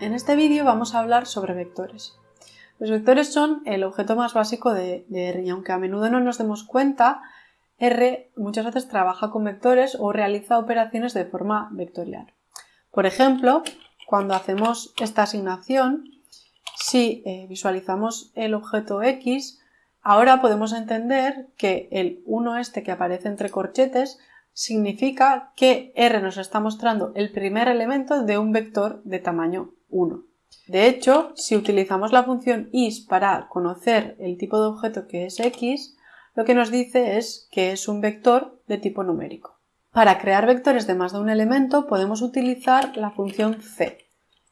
En este vídeo vamos a hablar sobre vectores. Los vectores son el objeto más básico de, R y aunque a menudo no nos demos cuenta, R muchas veces trabaja con vectores o realiza operaciones de forma vectorial. Por ejemplo, cuando hacemos esta asignación, si eh, visualizamos el objeto X, ahora podemos entender que el 1 este que aparece entre corchetes significa que R nos está mostrando el primer elemento de un vector de tamaño 1. De hecho, si utilizamos la función is para conocer el tipo de objeto que es x, lo que nos dice es que es un vector de tipo numérico. Para crear vectores de más de un elemento podemos utilizar la función c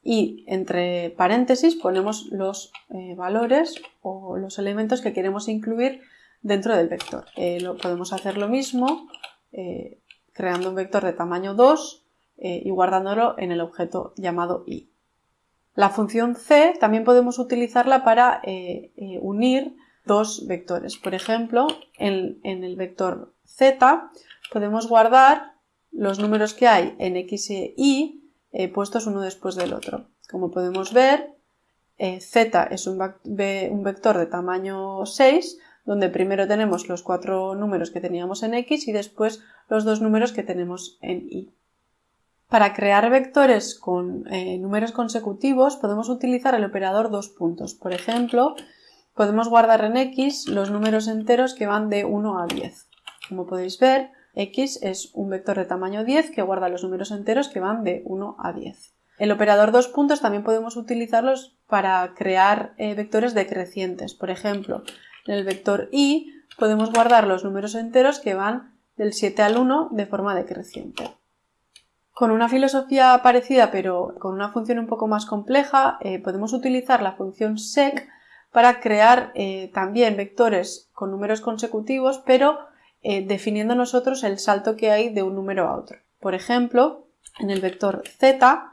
y entre paréntesis ponemos los eh, valores o los elementos que queremos incluir dentro del vector. Eh, lo, podemos hacer lo mismo eh, creando un vector de tamaño 2 y guardándolo en el objeto llamado i. La función c también podemos utilizarla para eh, eh, unir dos vectores. Por ejemplo, en, el vector z podemos guardar los números que hay en x e y eh, puestos uno después del otro. Como podemos ver, z es un, un vector de tamaño 6, donde primero tenemos los cuatro números que teníamos en x y después los dos números que tenemos en y. Para crear vectores con eh, números consecutivos podemos utilizar el operador dos puntos. Por ejemplo, podemos guardar en x los números enteros que van de 1 a 10. Como podéis ver, x es un vector de tamaño 10 que guarda los números enteros que van de 1 a 10. El operador dos puntos también podemos utilizarlos para crear eh, vectores decrecientes. Por ejemplo, en el vector i podemos guardar los números enteros que van del 7 al 1 de forma decreciente. Con una filosofía parecida pero con una función un poco más compleja, eh, podemos utilizar la función sec para crear eh, también vectores con números consecutivos, pero eh, definiendo nosotros el salto que hay de un número a otro. Por ejemplo, en el vector z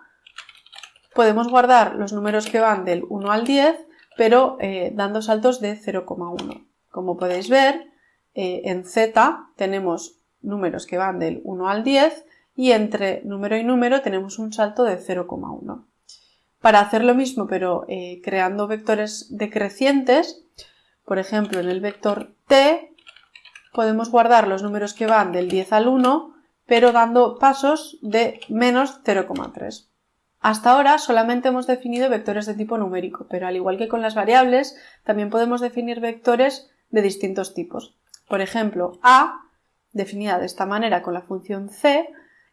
podemos guardar los números que van del 1 al 10, pero dando saltos de 0,1. Como podéis ver, en z tenemos números que van del 1 al 10, y entre número y número tenemos un salto de 0,1. Para hacer lo mismo pero eh, creando vectores decrecientes, por ejemplo en el vector t podemos guardar los números que van del 10 al 1 pero dando pasos de menos 0,3. Hasta ahora solamente hemos definido vectores de tipo numérico, pero al igual que con las variables, también podemos definir vectores de distintos tipos. Por ejemplo, a, definida de esta manera con la función c,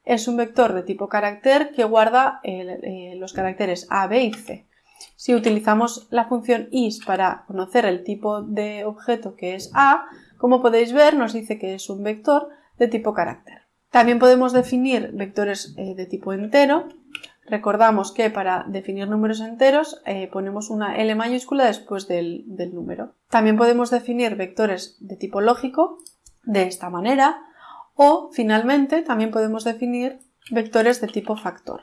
es un vector de tipo carácter que guarda eh, los caracteres A, B y C. Si utilizamos la función is para conocer el tipo de objeto que es A, como podéis ver nos dice que es un vector de tipo carácter. También podemos definir vectores eh, de tipo entero. Recordamos que para definir números enteros eh, ponemos una L mayúscula después del número. También podemos definir vectores de tipo lógico de esta manera o, finalmente, también podemos definir vectores de tipo factor.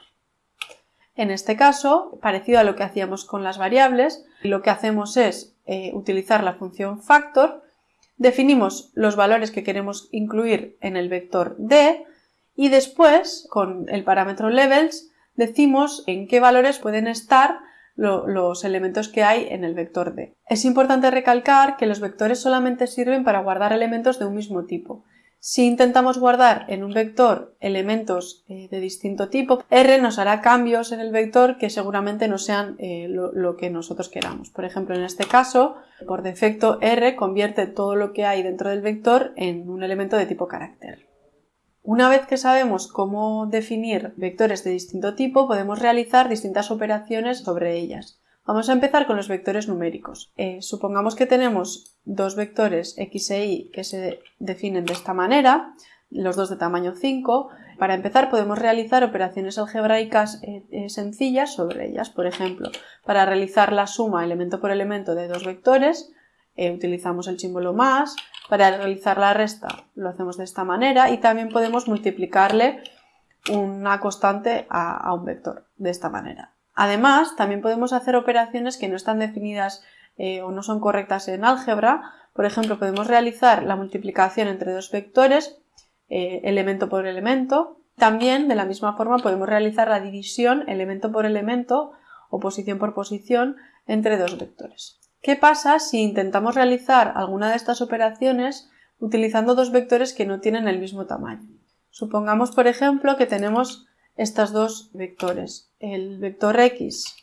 En este caso, parecido a lo que hacíamos con las variables, lo que hacemos es eh, utilizar la función factor, definimos los valores que queremos incluir en el vector d y después, con el parámetro levels, decimos en qué valores pueden estar los elementos que hay en el vector d. Es importante recalcar que los vectores solamente sirven para guardar elementos de un mismo tipo si intentamos guardar en un vector elementos eh, de distinto tipo, R nos hará cambios en el vector que seguramente no sean eh, lo, que nosotros queramos. Por ejemplo, en este caso, por defecto, R convierte todo lo que hay dentro del vector en un elemento de tipo carácter. Una vez que sabemos cómo definir vectores de distinto tipo, podemos realizar distintas operaciones sobre ellas. Vamos a empezar con los vectores numéricos. Eh, supongamos que tenemos dos vectores x e y que se definen de esta manera, los dos de tamaño 5. Para empezar podemos realizar operaciones algebraicas eh, eh, sencillas sobre ellas. Por ejemplo, para realizar la suma elemento por elemento de dos vectores, utilizamos el símbolo más. Para realizar la resta lo hacemos de esta manera y también podemos multiplicarle una constante a un vector de esta manera. Además, también podemos hacer operaciones que no están definidas eh, o no son correctas en álgebra. Por ejemplo, podemos realizar la multiplicación entre dos vectores, eh, elemento por elemento. También, de la misma forma, podemos realizar la división elemento por elemento o posición por posición entre dos vectores. ¿Qué pasa si intentamos realizar alguna de estas operaciones utilizando dos vectores que no tienen el mismo tamaño? Supongamos, por ejemplo, que tenemos estos dos vectores. El vector x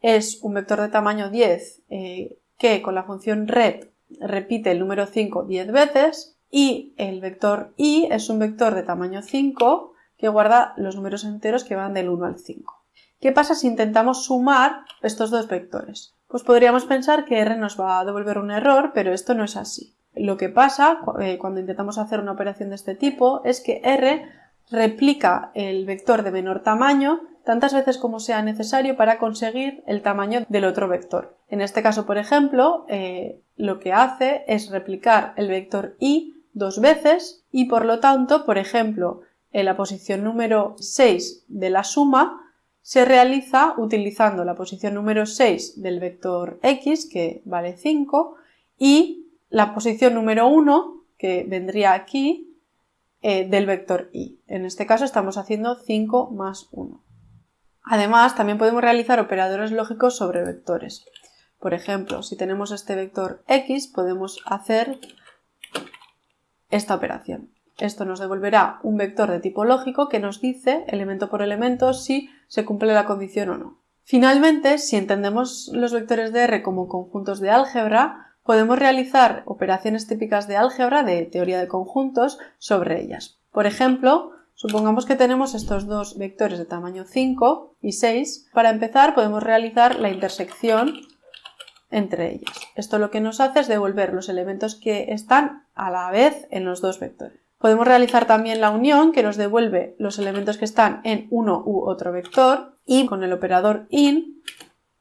es un vector de tamaño 10 eh, que con la función rep repite el número 5 10 veces y el vector y es un vector de tamaño 5 que guarda los números enteros que van del 1 al 5. ¿Qué pasa si intentamos sumar estos dos vectores? Pues podríamos pensar que r nos va a devolver un error, pero esto no es así. Lo que pasa eh, cuando intentamos hacer una operación de este tipo es que r replica el vector de menor tamaño tantas veces como sea necesario para conseguir el tamaño del otro vector. En este caso, por ejemplo, eh, lo que hace es replicar el vector y dos veces y por lo tanto, por ejemplo, en la posición número 6 de la suma se realiza utilizando la posición número 6 del vector x, que vale 5, y la posición número 1, que vendría aquí, eh, del vector y. En este caso estamos haciendo 5 más 1. Además, también podemos realizar operadores lógicos sobre vectores. Por ejemplo, si tenemos este vector x, podemos hacer esta operación. Esto nos devolverá un vector de tipo lógico que nos dice, elemento por elemento, si se cumple la condición o no. Finalmente, si entendemos los vectores de R como conjuntos de álgebra, podemos realizar operaciones típicas de álgebra de teoría de conjuntos sobre ellas. Por ejemplo, supongamos que tenemos estos dos vectores de tamaño 5 y 6. Para empezar, podemos realizar la intersección entre ellas. Esto lo que nos hace es devolver los elementos que están a la vez en los dos vectores. Podemos realizar también la unión que nos devuelve los elementos que están en uno u otro vector y con el operador in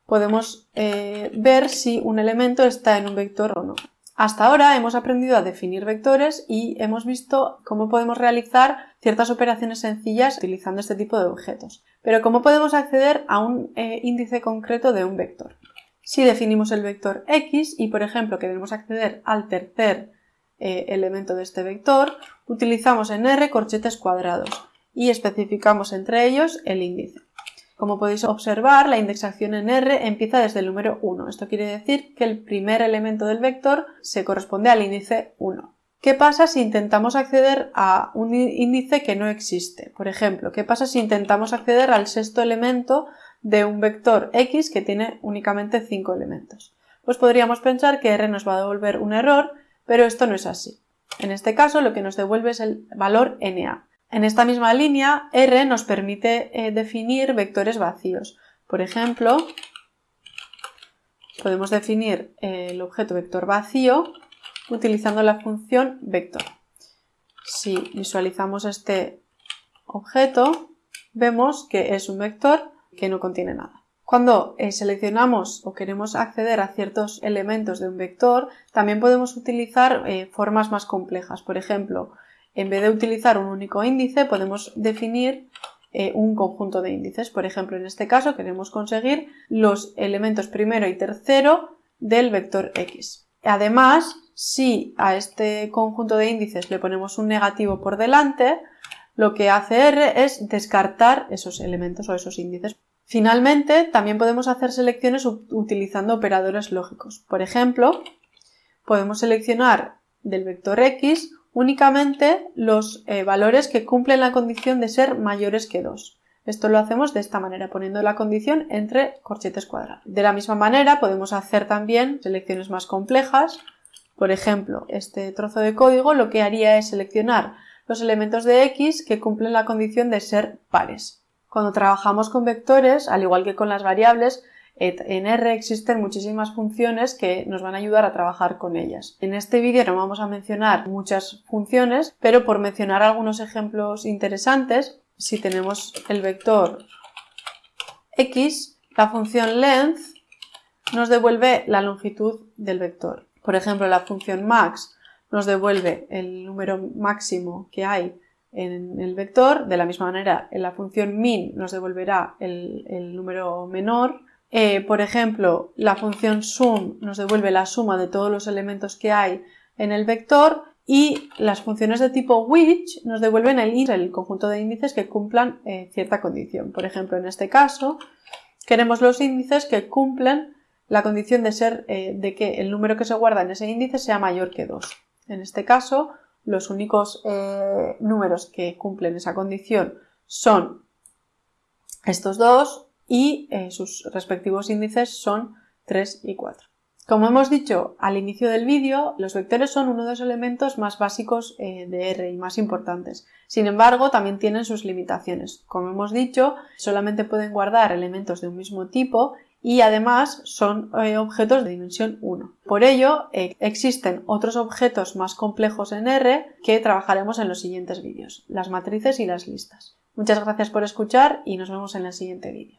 podemos eh, ver si un elemento está en un vector o no. Hasta ahora hemos aprendido a definir vectores y hemos visto cómo podemos realizar ciertas operaciones sencillas utilizando este tipo de objetos. Pero ¿cómo podemos acceder a un eh, índice concreto de un vector? Si definimos el vector x y, por ejemplo, queremos acceder al tercer eh, elemento de este vector, utilizamos en R corchetes cuadrados y especificamos entre ellos el índice. Como podéis observar, la indexación en R empieza desde el número 1. Esto quiere decir que el primer elemento del vector se corresponde al índice 1. ¿Qué pasa si intentamos acceder a un índice que no existe? Por ejemplo, ¿qué pasa si intentamos acceder al sexto elemento de un vector x que tiene únicamente 5 elementos? Pues podríamos pensar que R nos va a devolver un error pero esto no es así. En este caso lo que nos devuelve es el valor NA. En esta misma línea, R nos permite eh, definir vectores vacíos. Por ejemplo, podemos definir eh, el objeto vector vacío utilizando la función vector. Si visualizamos este objeto, vemos que es un vector que no contiene nada. Cuando eh, seleccionamos o queremos acceder a ciertos elementos de un vector, también podemos utilizar eh, formas más complejas. Por ejemplo, en vez de utilizar un único índice, podemos definir eh, un conjunto de índices. Por ejemplo, en este caso queremos conseguir los elementos primero y tercero del vector x. Además, si a este conjunto de índices le ponemos un negativo por delante, lo que hace R es descartar esos elementos o esos índices. Finalmente, también podemos hacer selecciones utilizando operadores lógicos. Por ejemplo, podemos seleccionar del vector x únicamente los eh, valores que cumplen la condición de ser mayores que 2. Esto lo hacemos de esta manera, poniendo la condición entre corchetes cuadrados. De la misma manera podemos hacer también selecciones más complejas. Por ejemplo, este trozo de código lo que haría es seleccionar los elementos de x que cumplen la condición de ser pares. Cuando trabajamos con vectores, al igual que con las variables, en R existen muchísimas funciones que nos van a ayudar a trabajar con ellas. En este vídeo no vamos a mencionar muchas funciones, pero por mencionar algunos ejemplos interesantes, si tenemos el vector x, la función length nos devuelve la longitud del vector. Por ejemplo, la función max nos devuelve el número máximo que hay en el vector. De la misma manera, en la función min nos devolverá el, número menor. Eh, por ejemplo, la función sum nos devuelve la suma de todos los elementos que hay en el vector y las funciones de tipo which nos devuelven el, el conjunto de índices que cumplan eh, cierta condición. Por ejemplo, en este caso, queremos los índices que cumplen la condición de ser eh, de que el número que se guarda en ese índice sea mayor que 2. En este caso, los únicos eh, números que cumplen esa condición son estos dos y eh, sus respectivos índices son 3 y 4. Como hemos dicho al inicio del vídeo, los vectores son uno de los elementos más básicos de R y más importantes. Sin embargo, también tienen sus limitaciones. Como hemos dicho, solamente pueden guardar elementos de un mismo tipo y además son eh, objetos de dimensión 1. Por ello, eh, existen otros objetos más complejos en R que trabajaremos en los siguientes vídeos, las matrices y las listas. Muchas gracias por escuchar y nos vemos en el siguiente vídeo.